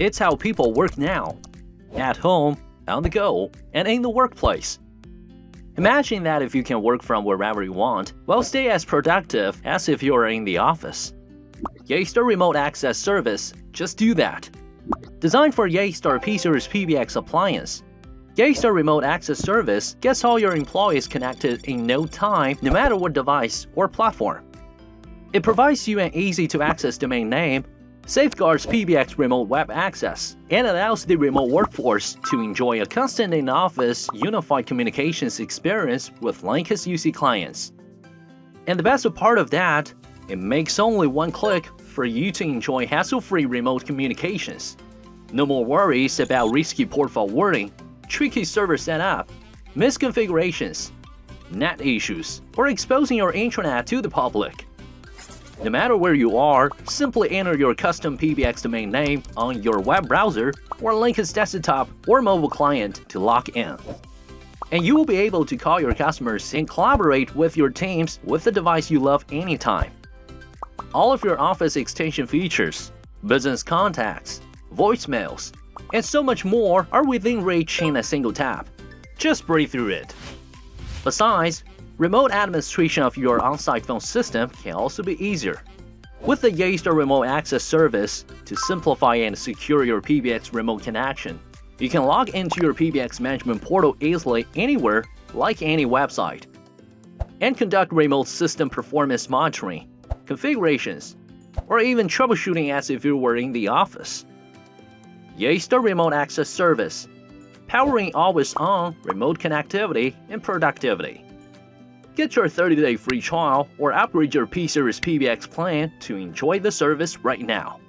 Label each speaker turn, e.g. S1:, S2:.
S1: It's how people work now. At home, on the go, and in the workplace. Imagine that if you can work from wherever you want, while stay as productive as if you are in the office. Yeastar Remote Access Service just do that. Designed for Yeastar P-Series PBX appliance, Yeastar Remote Access Service gets all your employees connected in no time no matter what device or platform. It provides you an easy-to-access domain name, safeguards PBX remote web access, and allows the remote workforce to enjoy a constant in-office unified communications experience with Linkus UC clients. And the best part of that, it makes only one click for you to enjoy hassle-free remote communications. No more worries about risky port forwarding, tricky server setup, misconfigurations, net issues, or exposing your intranet to the public. No matter where you are, simply enter your custom PBX domain name on your web browser or Linkus desktop or mobile client to log in. And you will be able to call your customers and collaborate with your teams with the device you love anytime. All of your Office extension features, business contacts, voicemails, and so much more are within reach in a single tap. Just breathe through it. Besides, remote administration of your on-site phone system can also be easier. With the Yeastar Remote Access Service, to simplify and secure your PBX remote connection, you can log into your PBX management portal easily anywhere, like any website, and conduct remote system performance monitoring, configurations, or even troubleshooting as if you were in the office. Yeastar Remote Access Service, powering always-on remote connectivity and productivity. Get your 30-day free trial or upgrade your P-Series PBX plan to enjoy the service right now.